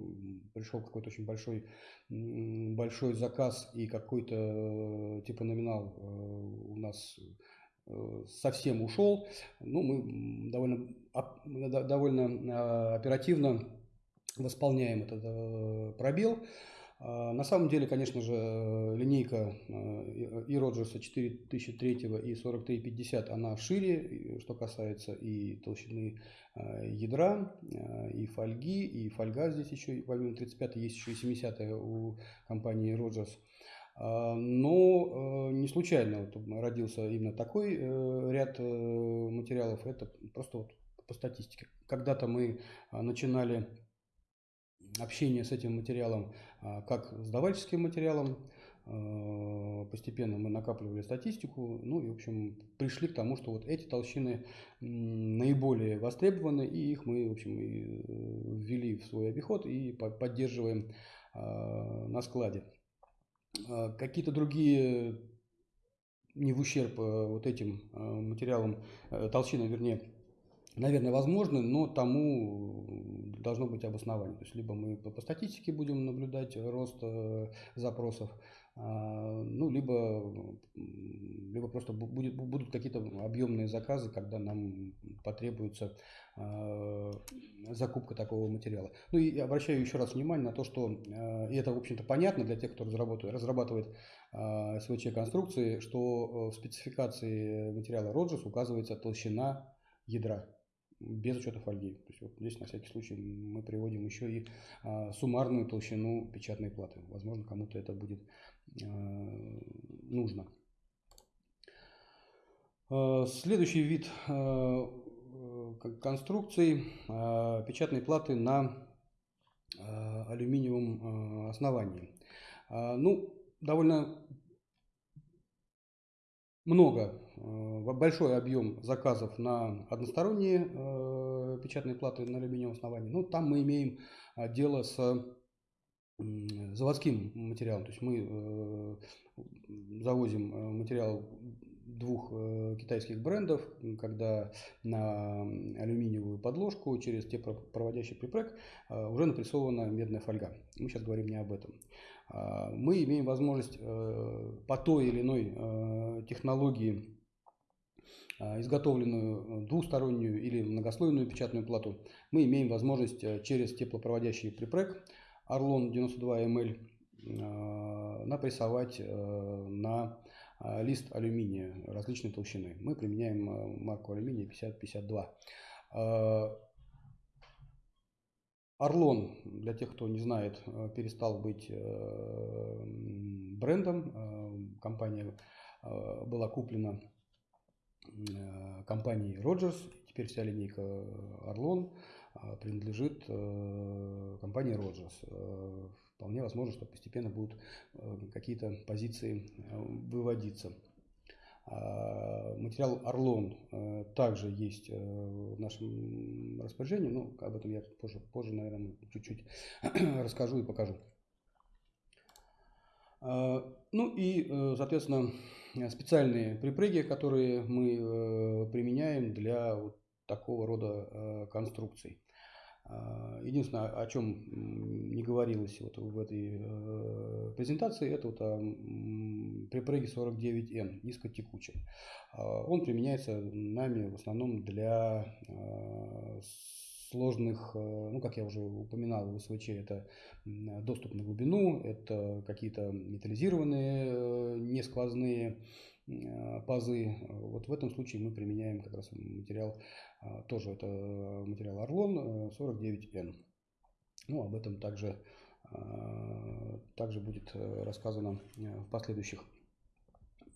пришел какой-то очень большой, большой заказ и какой-то типа номинал у нас совсем ушел, ну, мы довольно, довольно а, оперативно восполняем этот э, пробел. А, на самом деле, конечно же, линейка э, и Роджерса 4003 и 4350, она шире, что касается и толщины ядра, и фольги, и фольга здесь еще, помимо 35 есть еще и 70 у компании Роджерс. А, но э, не случайно вот родился именно такой э, ряд э, материалов. Это просто вот по статистике. Когда-то мы а, начинали общение с этим материалом а, как с давальческим материалом. Постепенно мы накапливали статистику, ну и, в общем, пришли к тому, что вот эти толщины наиболее востребованы, и их мы, в общем, ввели в свой обиход и поддерживаем на складе. А, какие-то другие, не в ущерб э, вот этим э, материалам, э, толщинам, вернее, наверное, возможны, но тому должно быть обоснование. То есть, либо мы по статистике будем наблюдать рост запросов, а, ну, либо, либо просто будет, будут какие-то объемные заказы, когда нам потребуется а, закупка такого материала. Ну и обращаю еще раз внимание на то, что, а, и это, в общем-то, понятно для тех, кто разрабатывает, разрабатывает СВЧ-конструкции, что в спецификации материала Роджерс указывается толщина ядра без учета фольги. То есть вот здесь на всякий случай мы приводим еще и а, суммарную толщину печатной платы. Возможно, кому-то это будет а, нужно. А, следующий вид а, конструкций а, печатной платы на а, алюминиевом основании. Ну, довольно много, большой объем заказов на односторонние печатные платы на алюминиевом основании. Но там мы имеем дело с заводским материалом. То есть мы завозим материал двух э, китайских брендов, когда на алюминиевую подложку через теплопроводящий припрек э, уже напрессована медная фольга. Мы сейчас говорим не об этом. А, мы имеем возможность э, по той или иной технологии изготовленную двухстороннюю или многослойную печатную плату, мы имеем возможность через теплопроводящий припрек Орлон 92 ml напрессовать на а, лист алюминия различной толщины. Мы применяем а, марку алюминия 50-52. Орлон, для тех, кто не знает, перестал быть брендом. Компания была куплена компанией Rogers. Теперь вся линейка Орлон принадлежит компании Rogers вполне возможно, что постепенно будут э, какие-то позиции э, выводиться. А, материал Орлон э, также есть в нашем распоряжении, но об этом я позже, позже наверное, чуть-чуть <clears throat> расскажу и покажу. А, ну и, соответственно, специальные припрыги, которые мы применяем для вот такого рода конструкций. А, единственное, о чем не говорилось вот в этой э, презентации, это вот о припреге 49N, низкотекучем. А, он применяется нами в основном для а, сложных, э, ну, как я уже упоминал, в СВЧ это доступ на глубину, это какие-то металлизированные, э, несквозные пазы. Вот в этом случае мы применяем как раз материал тоже это материал Орлон 49N. Э, ну, об этом также, а, также будет э, рассказано э, в последующих,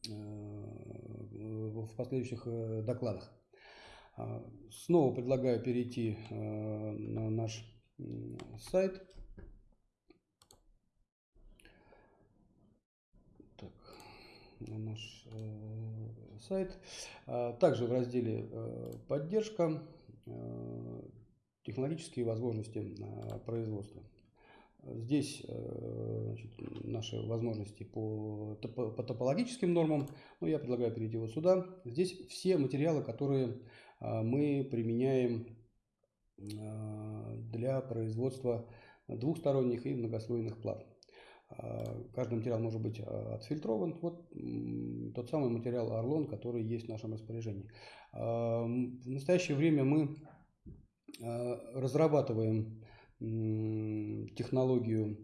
в последующих докладах. А, снова предлагаю перейти на наш сайт. Так, на наш сайт. А, также в разделе э, «Поддержка» э, технологические возможности производства. Здесь э, значит, наши возможности по, по топологическим нормам. Ну, я предлагаю перейти вот сюда. Здесь все материалы, которые мы применяем для производства двухсторонних и многослойных плат. А, каждый материал может быть а, отфильтрован. Вот тот самый материал Орлон, который есть в нашем распоряжении. А, в настоящее время мы разрабатываем технологию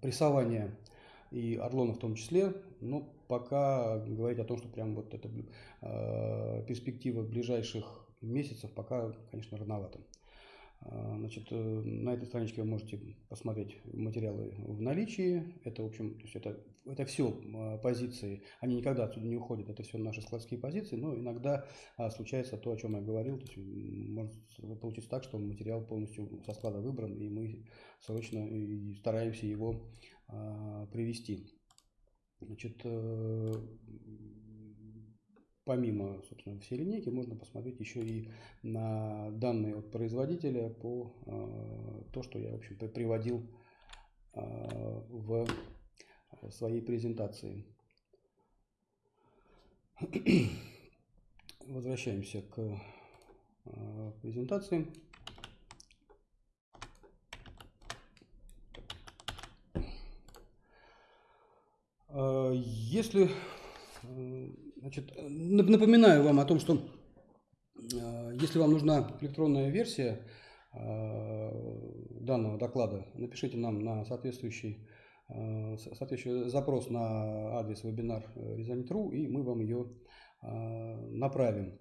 прессования и Орлона в том числе, но пока говорить о том, что прям вот это перспектива ближайших месяцев, пока, конечно, рановато. А, значит, э, на этой страничке вы можете посмотреть материалы в наличии. Это, в общем, то есть это, это все а, позиции, они никогда отсюда не уходят, это все наши складские позиции, но иногда а, случается то, о чем я говорил, то есть может получиться так, что материал полностью со склада выбран, и мы срочно и стараемся его привести. Значит, э, помимо, собственно, всей линейки, можно посмотреть еще и на данные от производителя по э, то, что я, в общем, приводил э, в своей презентации. Возвращаемся к э, презентации. Если Значит, напоминаю вам о том, что э, если вам нужна электронная версия э, данного доклада, напишите нам на соответствующий, э, соответствующий запрос на адрес вебинар Резонит.ру, и мы вам ее направим.